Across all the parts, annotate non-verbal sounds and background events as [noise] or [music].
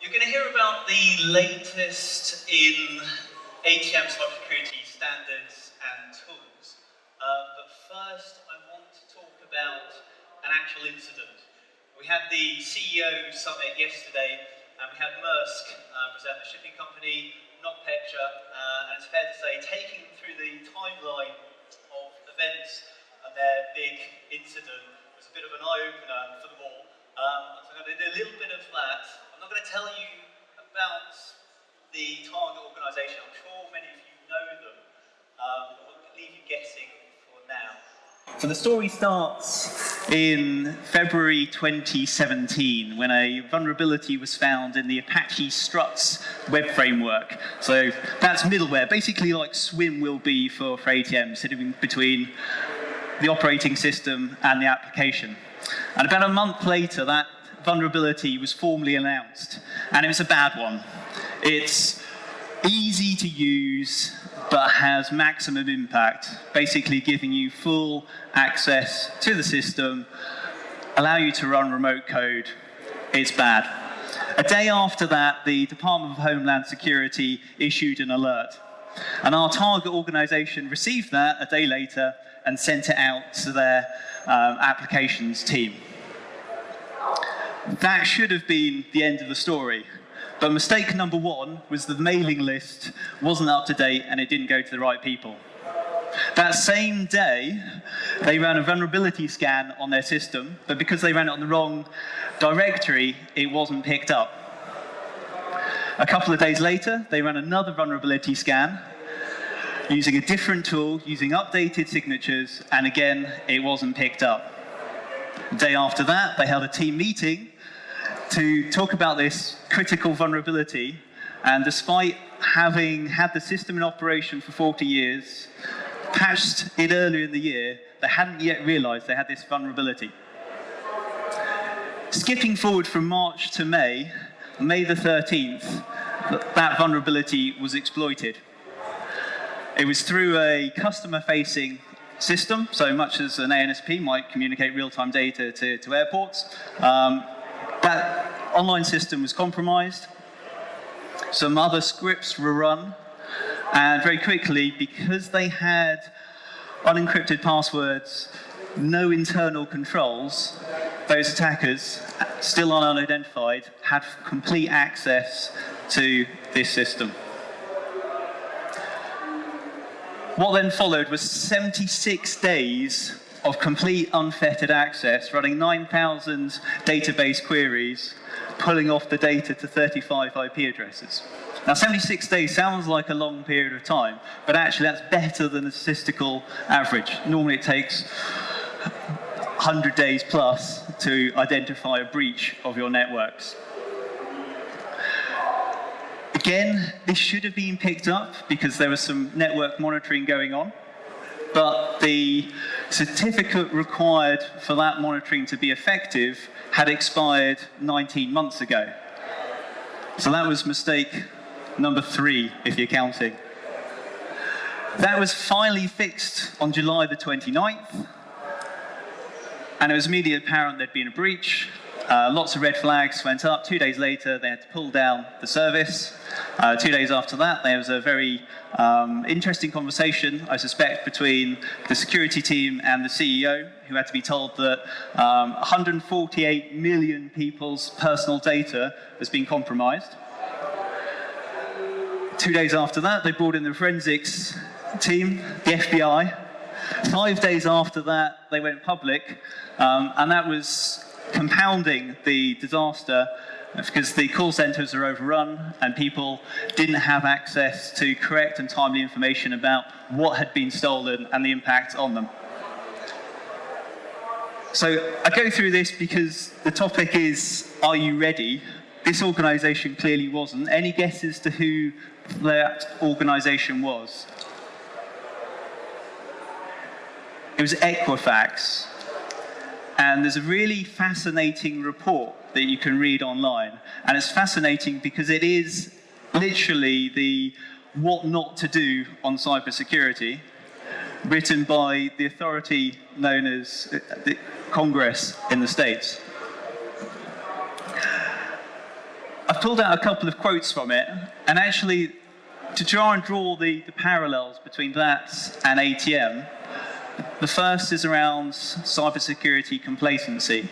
You're going to hear about the latest in ATM cybersecurity standards and tools. Uh, but first, I want to talk about an actual incident. We had the CEO summit yesterday, and we had Maersk uh, present the shipping company, not Petya, uh, and it's fair to say, taking through the timeline of events and their big incident was a bit of an eye-opener for them all. Um, so I'm going to do a little bit of that. I'm not going to tell you about the target organisation. I'm sure many of you know them, um, we'll leave you guessing for now. So the story starts in February 2017 when a vulnerability was found in the Apache Struts web framework. So that's middleware, basically like SWIM will be for, for ATM, sitting between the operating system and the application. And about a month later, that vulnerability was formally announced, and it was a bad one. It's easy to use, but has maximum impact, basically giving you full access to the system, allow you to run remote code. It's bad. A day after that, the Department of Homeland Security issued an alert. And our target organization received that a day later and sent it out to their um, applications team. That should have been the end of the story. But mistake number one was the mailing list wasn't up to date and it didn't go to the right people. That same day, they ran a vulnerability scan on their system, but because they ran it on the wrong directory, it wasn't picked up. A couple of days later, they ran another vulnerability scan using a different tool, using updated signatures, and again, it wasn't picked up. The day after that, they held a team meeting to talk about this critical vulnerability. And despite having had the system in operation for 40 years, patched it earlier in the year, they hadn't yet realized they had this vulnerability. Skipping forward from March to May, May the 13th, that vulnerability was exploited. It was through a customer-facing system, so much as an ANSP might communicate real-time data to, to airports. Um, that online system was compromised. Some other scripts were run. And very quickly, because they had unencrypted passwords, no internal controls, those attackers, still unidentified, had complete access to this system. What then followed was 76 days of complete unfettered access, running 9,000 database queries, pulling off the data to 35 IP addresses. Now, 76 days sounds like a long period of time, but actually that's better than the statistical average. Normally it takes 100 days plus to identify a breach of your networks. Again, this should have been picked up because there was some network monitoring going on but the certificate required for that monitoring to be effective had expired 19 months ago. So that was mistake number three, if you're counting. That was finally fixed on July the 29th, and it was immediately apparent there'd been a breach, uh, lots of red flags went up. Two days later, they had to pull down the service. Uh, two days after that, there was a very um, interesting conversation, I suspect, between the security team and the CEO, who had to be told that um, 148 million people's personal data has been compromised. Two days after that, they brought in the forensics team, the FBI. Five days after that, they went public, um, and that was compounding the disaster because the call centers are overrun and people didn't have access to correct and timely information about what had been stolen and the impact on them. So I go through this because the topic is, are you ready? This organization clearly wasn't. Any guesses to who that organization was? It was Equifax. And there's a really fascinating report that you can read online. And it's fascinating because it is literally the what not to do on cybersecurity, written by the authority known as uh, the Congress in the States. I've pulled out a couple of quotes from it, and actually, to try and draw the, the parallels between that and ATM, the first is around cybersecurity complacency.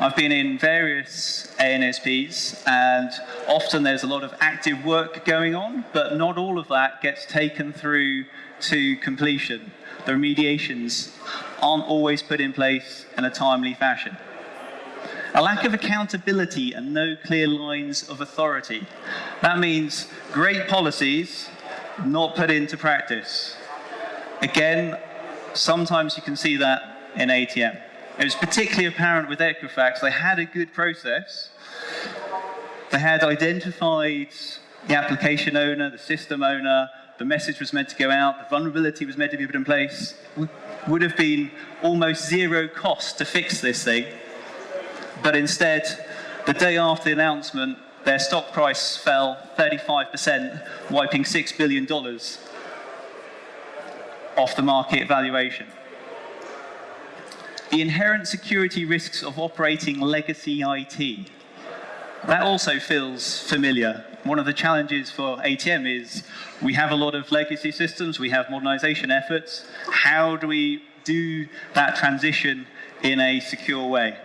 I've been in various ANSPs, and often there's a lot of active work going on, but not all of that gets taken through to completion. The remediations aren't always put in place in a timely fashion. A lack of accountability and no clear lines of authority. That means great policies not put into practice. Again, sometimes you can see that in ATM. It was particularly apparent with Equifax. They had a good process. They had identified the application owner, the system owner, the message was meant to go out, the vulnerability was meant to be put in place. Would have been almost zero cost to fix this thing. But instead, the day after the announcement, their stock price fell 35%, wiping $6 billion off the market valuation. The inherent security risks of operating legacy IT. That also feels familiar. One of the challenges for ATM is we have a lot of legacy systems, we have modernization efforts. How do we do that transition in a secure way?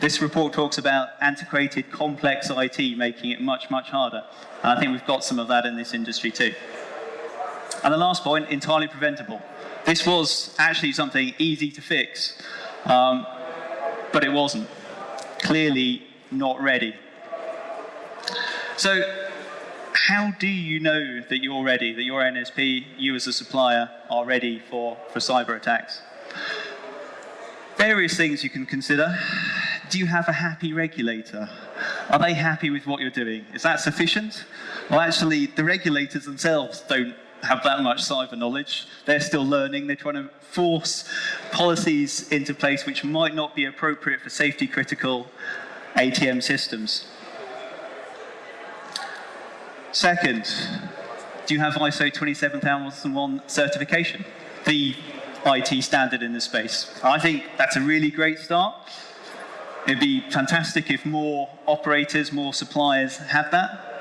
This report talks about antiquated, complex IT, making it much, much harder. And I think we've got some of that in this industry too. And the last point, entirely preventable. This was actually something easy to fix, um, but it wasn't. Clearly not ready. So how do you know that you're ready, that your NSP, you as a supplier, are ready for, for cyber attacks? Various things you can consider. Do you have a happy regulator? Are they happy with what you're doing? Is that sufficient? Well, actually, the regulators themselves don't have that much cyber knowledge. They're still learning. They're trying to force policies into place which might not be appropriate for safety critical ATM systems. Second, do you have ISO 27001 certification? The IT standard in this space. I think that's a really great start. It'd be fantastic if more operators, more suppliers had that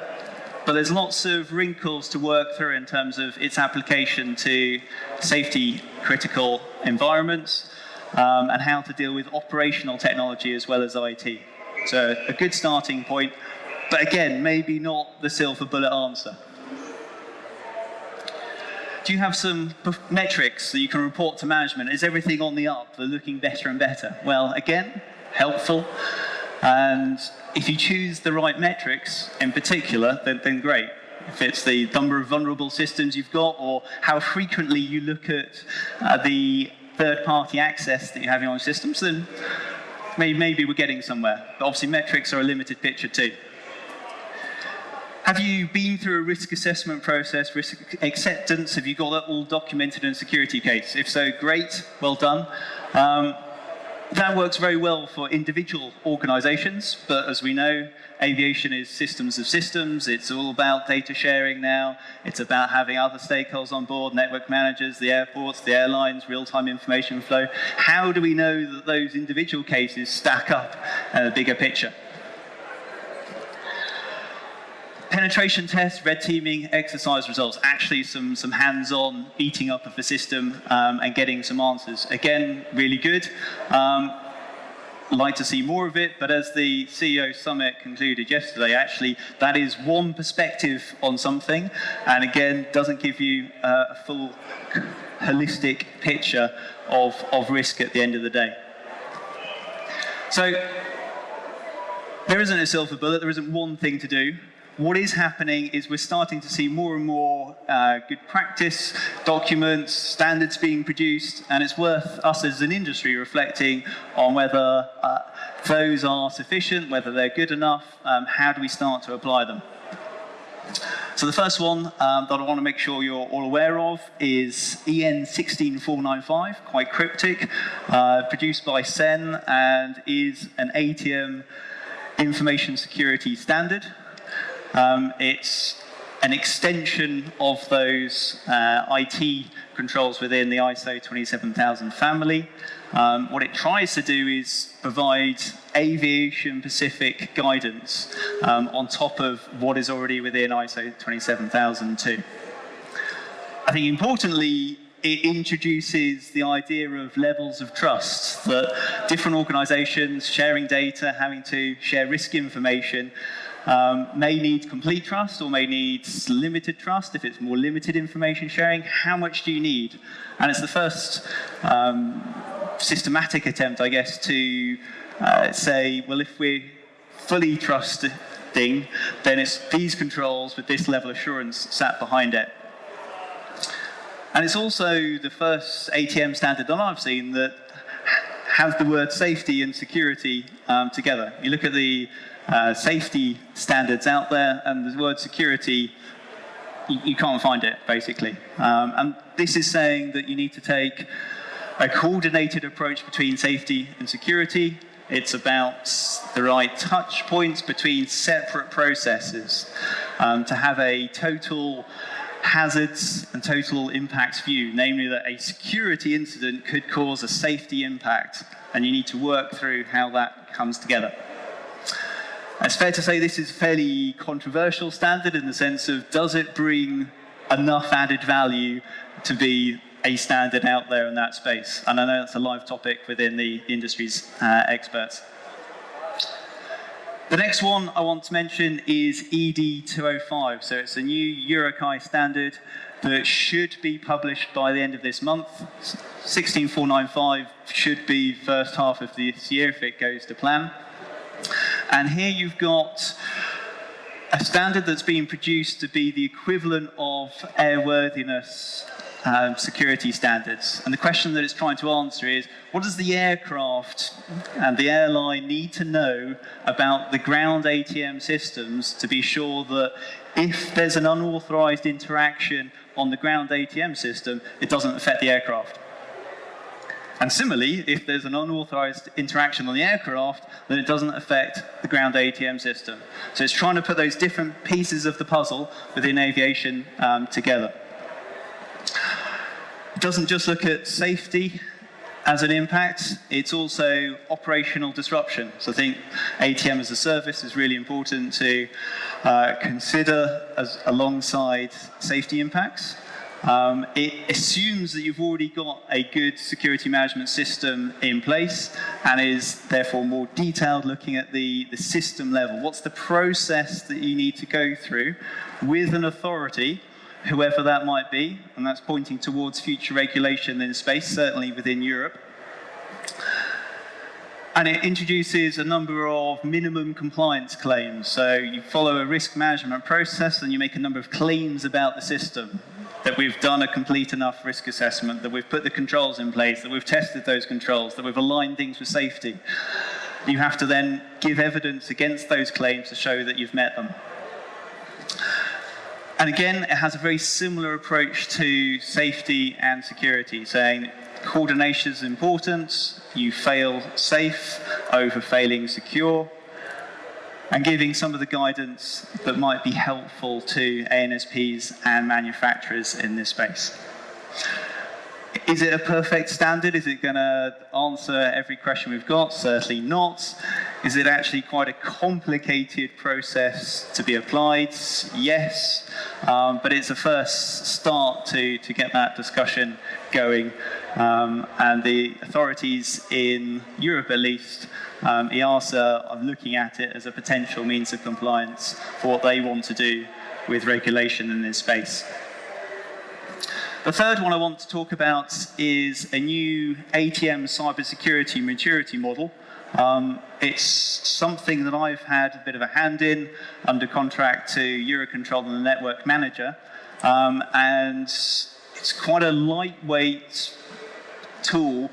but there's lots of wrinkles to work through in terms of its application to safety critical environments um, and how to deal with operational technology as well as IT. So a good starting point, but again, maybe not the silver bullet answer. Do you have some metrics that you can report to management? Is everything on the up? They're looking better and better. Well, again, helpful. And if you choose the right metrics in particular, then, then great. If it's the number of vulnerable systems you've got or how frequently you look at uh, the third-party access that you have in your systems, then maybe, maybe we're getting somewhere. But obviously metrics are a limited picture too. Have you been through a risk assessment process, risk acceptance? Have you got that all documented in a security case? If so, great, well done. Um, that works very well for individual organizations, but as we know, aviation is systems of systems. It's all about data sharing now. It's about having other stakeholders on board, network managers, the airports, the airlines, real-time information flow. How do we know that those individual cases stack up in a bigger picture? Penetration tests, red teaming, exercise results, actually some, some hands-on beating up of the system um, and getting some answers. Again, really good. Um, like to see more of it, but as the CEO summit concluded yesterday, actually that is one perspective on something, and again, doesn't give you uh, a full holistic picture of, of risk at the end of the day. So there isn't a silver bullet, there isn't one thing to do what is happening is we're starting to see more and more uh, good practice documents, standards being produced, and it's worth us as an industry reflecting on whether uh, those are sufficient, whether they're good enough, um, how do we start to apply them. So the first one um, that I want to make sure you're all aware of is EN 16495, quite cryptic, uh, produced by CEN and is an ATM information security standard. Um, it's an extension of those uh, IT controls within the ISO 27000 family. Um, what it tries to do is provide aviation-specific guidance um, on top of what is already within ISO 27002. I think importantly, it introduces the idea of levels of trust that different organizations sharing data, having to share risk information, um, may need complete trust or may need limited trust if it's more limited information sharing. How much do you need? And it's the first um, systematic attempt, I guess, to uh, say, well, if we're fully trusting, then it's these controls with this level of assurance sat behind it. And it's also the first ATM standard that I've seen that has the word safety and security um, together. You look at the uh, safety standards out there, and the word security, you, you can't find it, basically. Um, and this is saying that you need to take a coordinated approach between safety and security. It's about the right touch points between separate processes um, to have a total hazards and total impacts view, namely that a security incident could cause a safety impact, and you need to work through how that comes together. It's fair to say this is a fairly controversial standard in the sense of does it bring enough added value to be a standard out there in that space? And I know that's a live topic within the industry's uh, experts. The next one I want to mention is ED 205. So it's a new EUROCAE standard that should be published by the end of this month. 16495 should be first half of this year if it goes to plan. And here you've got a standard that's being produced to be the equivalent of airworthiness um, security standards. And the question that it's trying to answer is, what does the aircraft and the airline need to know about the ground ATM systems to be sure that if there's an unauthorized interaction on the ground ATM system, it doesn't affect the aircraft? And similarly, if there's an unauthorized interaction on the aircraft, then it doesn't affect the ground ATM system. So it's trying to put those different pieces of the puzzle within aviation um, together. It doesn't just look at safety as an impact, it's also operational disruption. So I think ATM as a service is really important to uh, consider as alongside safety impacts. Um, it assumes that you've already got a good security management system in place and is therefore more detailed looking at the, the system level. What's the process that you need to go through with an authority, whoever that might be, and that's pointing towards future regulation in space, certainly within Europe, and it introduces a number of minimum compliance claims. So you follow a risk management process and you make a number of claims about the system that we've done a complete enough risk assessment, that we've put the controls in place, that we've tested those controls, that we've aligned things with safety. You have to then give evidence against those claims to show that you've met them. And again, it has a very similar approach to safety and security, saying coordination is important, you fail safe over failing secure, and giving some of the guidance that might be helpful to ANSPs and manufacturers in this space. Is it a perfect standard? Is it going to answer every question we've got? Certainly not. Is it actually quite a complicated process to be applied? Yes. Um, but it's a first start to, to get that discussion going. Um, and the authorities in Europe, at least, um, EASA are looking at it as a potential means of compliance for what they want to do with regulation in this space. The third one I want to talk about is a new ATM cybersecurity maturity model. Um, it's something that I've had a bit of a hand in under contract to Eurocontrol and the network manager. Um, and it's quite a lightweight tool,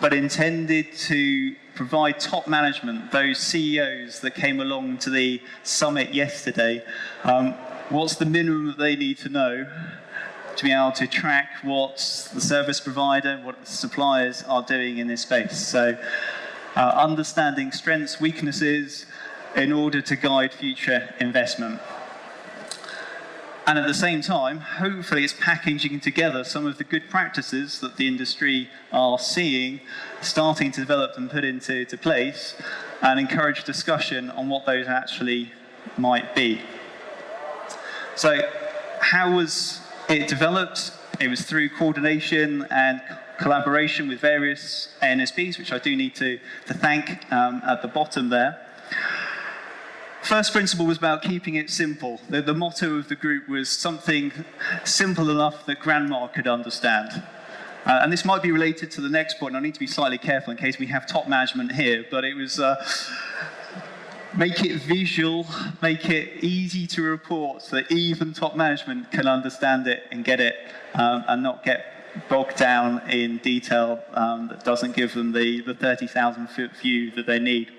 but intended to provide top management, those CEOs that came along to the summit yesterday, um, what's the minimum that they need to know to be able to track what the service provider, what the suppliers are doing in this space. So uh, understanding strengths, weaknesses, in order to guide future investment. And at the same time, hopefully it's packaging together some of the good practices that the industry are seeing, starting to develop and put into to place, and encourage discussion on what those actually might be. So how was it developed? It was through coordination and collaboration with various ANSPs, which I do need to, to thank um, at the bottom there. First principle was about keeping it simple. The, the, motto of the group was something simple enough that grandma could understand. Uh, and this might be related to the next point. I need to be slightly careful in case we have top management here, but it was uh, make it visual, make it easy to report so that even top management can understand it and get it um, and not get bogged down in detail um, that doesn't give them the, the 30,000 foot view that they need.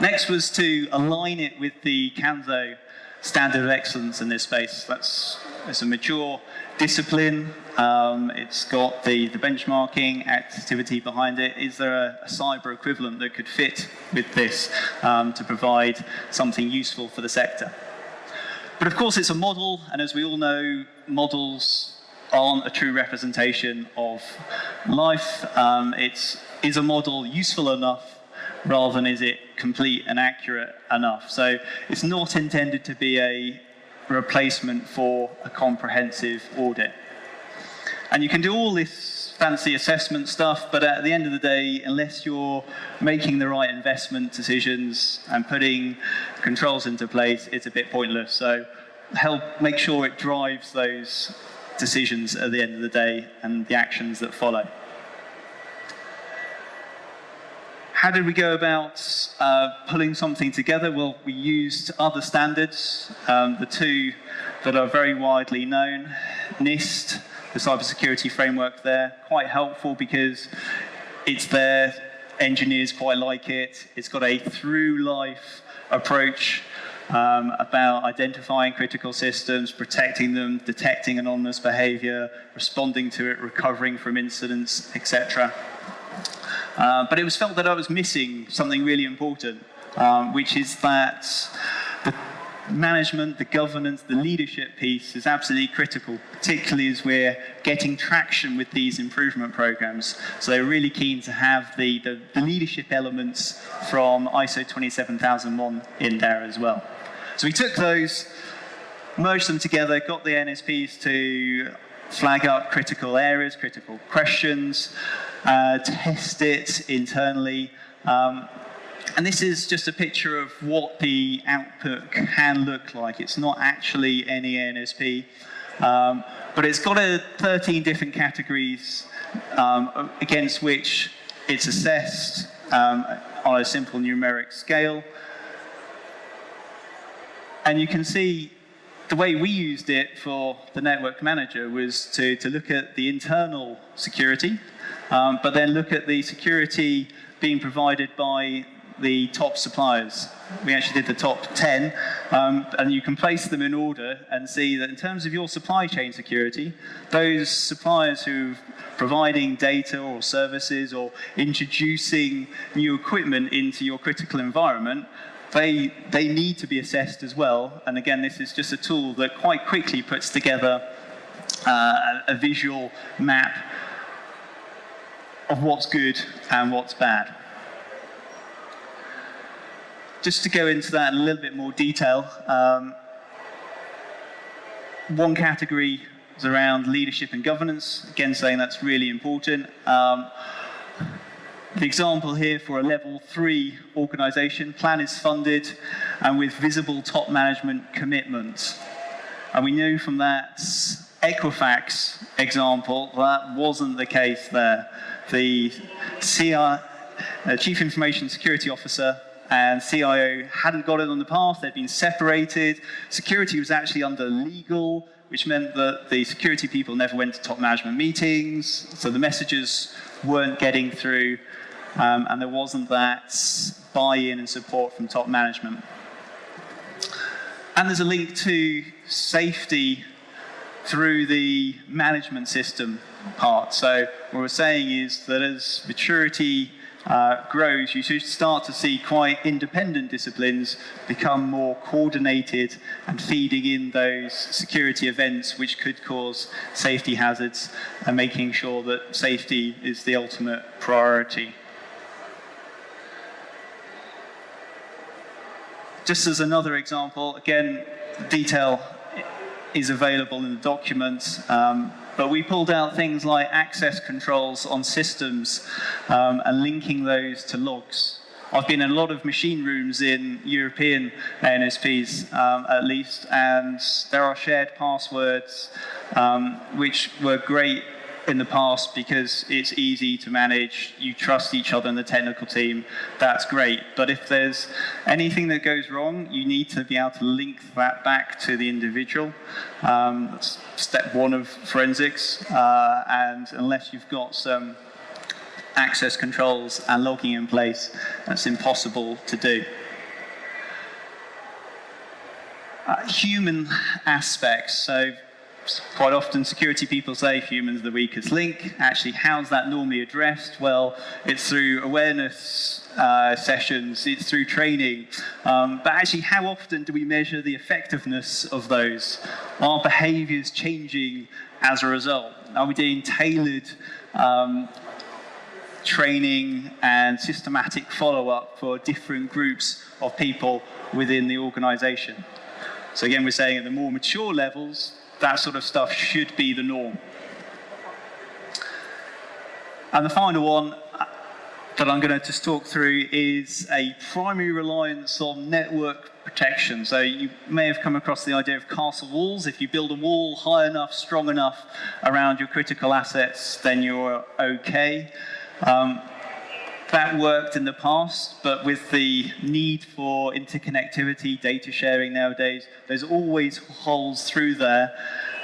Next was to align it with the CANSO standard of excellence in this space. That's it's a mature discipline. Um, it's got the, the benchmarking activity behind it. Is there a, a cyber equivalent that could fit with this um, to provide something useful for the sector? But of course, it's a model, and as we all know, models aren't a true representation of life. Um, it's, is a model useful enough rather than is it complete and accurate enough? So it's not intended to be a replacement for a comprehensive audit. And you can do all this fancy assessment stuff, but at the end of the day, unless you're making the right investment decisions and putting controls into place, it's a bit pointless. So help make sure it drives those decisions at the end of the day and the actions that follow. How did we go about uh, pulling something together? Well, we used other standards, um, the two that are very widely known, NIST, the cybersecurity framework there, quite helpful because it's there, engineers quite like it, it's got a through life approach um, about identifying critical systems, protecting them, detecting anomalous behavior, responding to it, recovering from incidents, etc. Uh, but it was felt that I was missing something really important, um, which is that the management, the governance, the leadership piece is absolutely critical, particularly as we're getting traction with these improvement programs. So they're really keen to have the, the, the leadership elements from ISO 27001 in there as well. So we took those, merged them together, got the ANSPs to flag up critical areas, critical questions, uh, test it internally. Um, and this is just a picture of what the output can look like. It's not actually any ANSP, um, but it's got a 13 different categories um, against which it's assessed um, on a simple numeric scale. And you can see the way we used it for the network manager was to, to look at the internal security, um, but then look at the security being provided by the top suppliers. We actually did the top 10, um, and you can place them in order and see that in terms of your supply chain security, those suppliers who are providing data or services or introducing new equipment into your critical environment they, they need to be assessed as well. And again, this is just a tool that quite quickly puts together uh, a visual map of what's good and what's bad. Just to go into that in a little bit more detail, um, one category is around leadership and governance, again saying that's really important. Um, the example here for a level three organization, plan is funded and with visible top management commitment. And we knew from that Equifax example that wasn't the case there. The CI, uh, Chief Information Security Officer and CIO hadn't got it on the path, they'd been separated. Security was actually under legal, which meant that the security people never went to top management meetings, so the messages weren't getting through um, and there wasn't that buy-in and support from top management. And there's a link to safety through the management system part. So what we're saying is that as maturity uh, grows, you should start to see quite independent disciplines become more coordinated and feeding in those security events which could cause safety hazards and making sure that safety is the ultimate priority. Just as another example, again, detail is available in the documents, um, but we pulled out things like access controls on systems um, and linking those to logs. I've been in a lot of machine rooms in European ANSPs, um, at least, and there are shared passwords, um, which were great in the past because it's easy to manage, you trust each other in the technical team, that's great. But if there's anything that goes wrong, you need to be able to link that back to the individual. Um, that's step one of forensics, uh, and unless you've got some access controls and logging in place, that's impossible to do. Uh, human aspects, so quite often security people say humans are the weakest link. Actually, how's that normally addressed? Well, it's through awareness uh, sessions, it's through training. Um, but actually, how often do we measure the effectiveness of those? Are behaviors changing as a result? Are we doing tailored um, training and systematic follow-up for different groups of people within the organization. So again, we're saying at the more mature levels, that sort of stuff should be the norm. And the final one that I'm going to just talk through is a primary reliance on network protection. So you may have come across the idea of castle walls. If you build a wall high enough, strong enough around your critical assets, then you're okay. Um, that worked in the past, but with the need for interconnectivity, data sharing nowadays, there's always holes through there.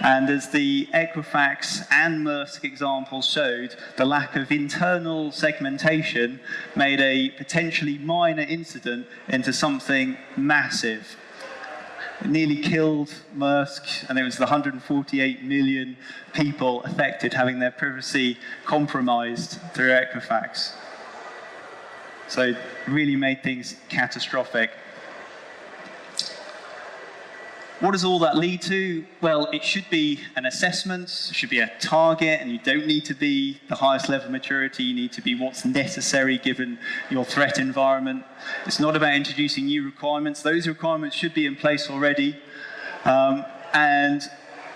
And as the Equifax and Maersk examples showed, the lack of internal segmentation made a potentially minor incident into something massive. It nearly killed Maersk, and it was the 148 million people affected having their privacy compromised through Equifax. So it really made things catastrophic. What does all that lead to? Well, it should be an assessment, it should be a target, and you don't need to be the highest level of maturity, you need to be what's necessary given your threat environment. It's not about introducing new requirements, those requirements should be in place already, um, and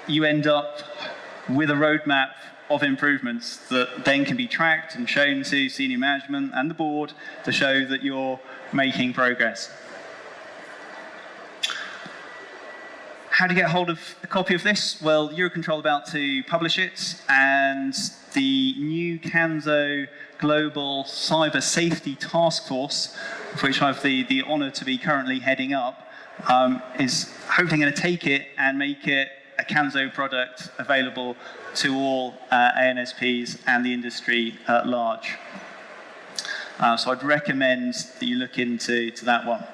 you end up with a roadmap of improvements that then can be tracked and shown to senior management and the board to show that you're making progress. How to get hold of a copy of this? Well, Eurocontrol about to publish it, and the new CANSO Global Cyber Safety Task Force, which I have the, the honor to be currently heading up, um, is hopefully going to take it and make it a CANSO product available to all uh, ANSPs and the industry at large. Uh, so I'd recommend that you look into to that one.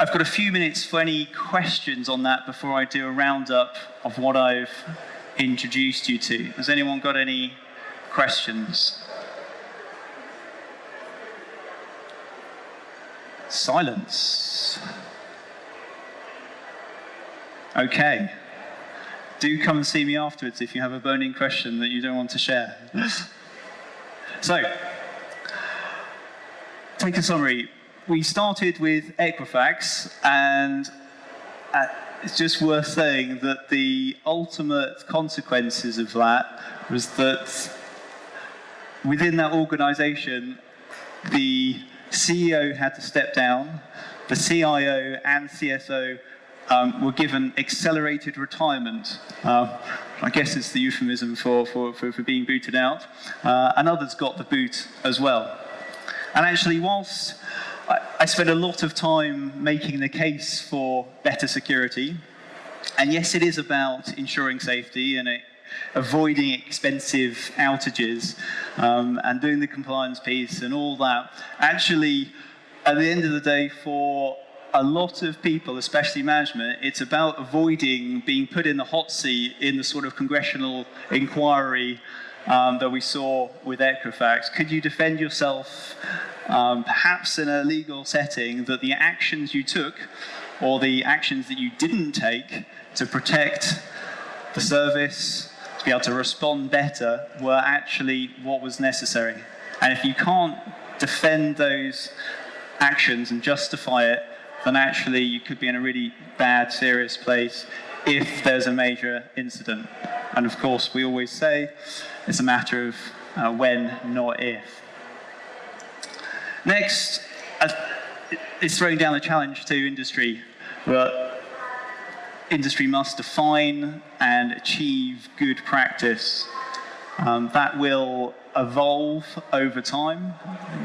I've got a few minutes for any questions on that before I do a roundup of what I've introduced you to. Has anyone got any questions? Silence. Okay. Do come and see me afterwards if you have a burning question that you don't want to share. [laughs] so, take a summary we started with Equifax, and uh, it's just worth saying that the ultimate consequences of that was that within that organization, the CEO had to step down, the CIO and CSO um, were given accelerated retirement. Uh, I guess it's the euphemism for, for, for, for being booted out. Uh, and others got the boot as well. And actually, whilst I, I spent a lot of time making the case for better security. And yes, it is about ensuring safety and it, avoiding expensive outages um, and doing the compliance piece and all that. Actually, at the end of the day, for a lot of people, especially management, it's about avoiding being put in the hot seat in the sort of congressional inquiry um, that we saw with Equifax. Could you defend yourself um, perhaps in a legal setting, that the actions you took or the actions that you didn't take to protect the service, to be able to respond better, were actually what was necessary. And if you can't defend those actions and justify it, then actually you could be in a really bad, serious place if there's a major incident. And of course, we always say it's a matter of uh, when, not if. Next, uh, it's throwing down a challenge to industry. But industry must define and achieve good practice. Um, that will evolve over time.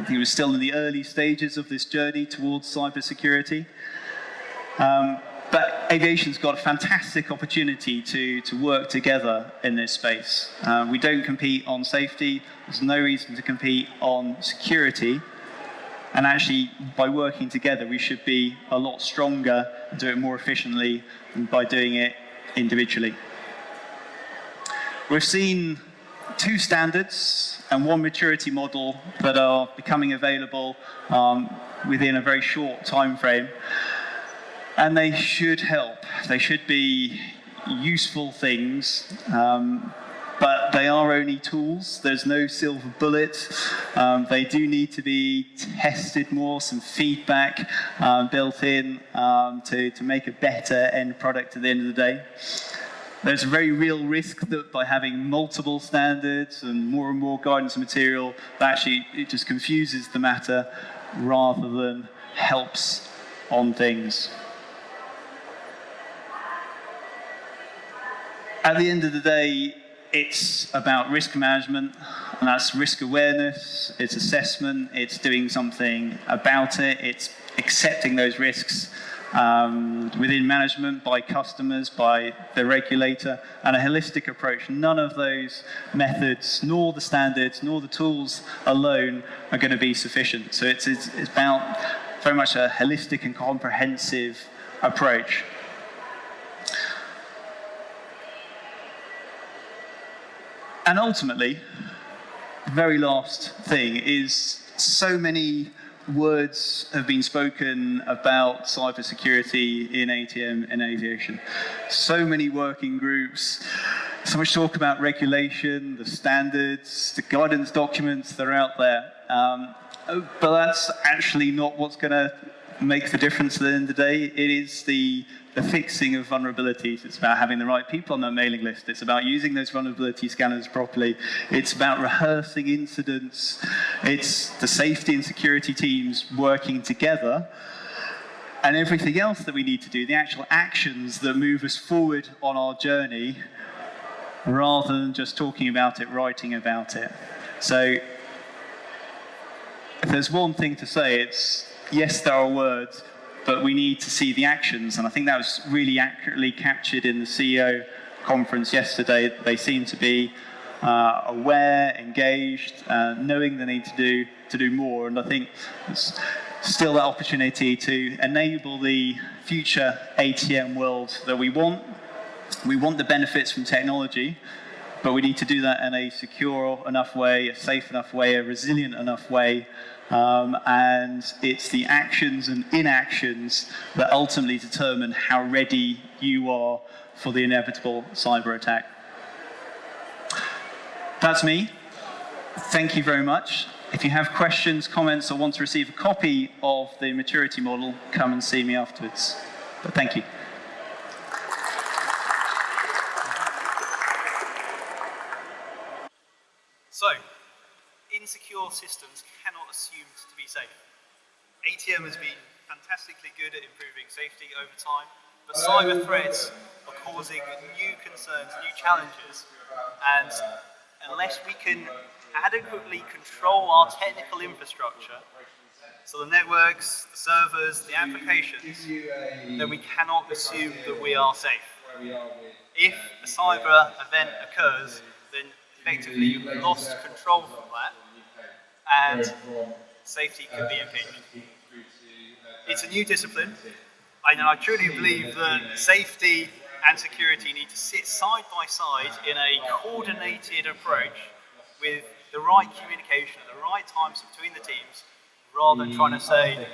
Think we're still in the early stages of this journey towards cybersecurity. Um, but aviation's got a fantastic opportunity to, to work together in this space. Uh, we don't compete on safety. There's no reason to compete on security. And actually, by working together, we should be a lot stronger and do it more efficiently than by doing it individually. We've seen two standards and one maturity model that are becoming available um, within a very short time frame. And they should help. They should be useful things, um, but they are only tools. There's no silver bullet. Um, they do need to be tested more, some feedback um, built in um, to, to make a better end product at the end of the day. There's a very real risk that by having multiple standards and more and more guidance material, that actually it just confuses the matter rather than helps on things. At the end of the day, it's about risk management, and that's risk awareness, it's assessment, it's doing something about it, it's accepting those risks um, within management, by customers, by the regulator, and a holistic approach. None of those methods, nor the standards, nor the tools alone are going to be sufficient. So it's, it's, it's about very much a holistic and comprehensive approach. And ultimately, the very last thing is so many words have been spoken about cybersecurity in ATM and aviation. So many working groups, so much talk about regulation, the standards, the guidance documents that are out there. Um, but that's actually not what's going to make the difference at the end of the day. It is the the fixing of vulnerabilities. It's about having the right people on that mailing list. It's about using those vulnerability scanners properly. It's about rehearsing incidents. It's the safety and security teams working together and everything else that we need to do, the actual actions that move us forward on our journey rather than just talking about it, writing about it. So if there's one thing to say, it's yes, there are words, but we need to see the actions. And I think that was really accurately captured in the CEO conference yesterday. They seem to be uh, aware, engaged, uh, knowing the need to do to do more. And I think it's still that opportunity to enable the future ATM world that we want. We want the benefits from technology, but we need to do that in a secure enough way, a safe enough way, a resilient enough way, um, and it's the actions and inactions that ultimately determine how ready you are for the inevitable cyber attack. That's me. Thank you very much. If you have questions, comments, or want to receive a copy of the maturity model, come and see me afterwards. But thank you. So, insecure systems cannot assume to be safe. ATM has been fantastically good at improving safety over time, but cyber threats are causing new concerns, new challenges, and unless we can adequately control our technical infrastructure, so the networks, the servers, the applications, then we cannot assume that we are safe. If a cyber event occurs, then effectively you've lost control from that, and safety can be impinged. It's a new discipline, and I truly believe that safety and security need to sit side by side in a coordinated approach with the right communication at the right times between the teams, rather than trying to say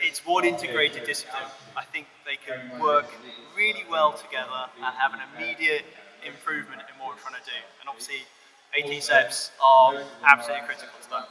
it's one integrated discipline. I think they can work really well together and have an immediate improvement in what we're trying to do. And obviously, AT steps are absolutely critical to that.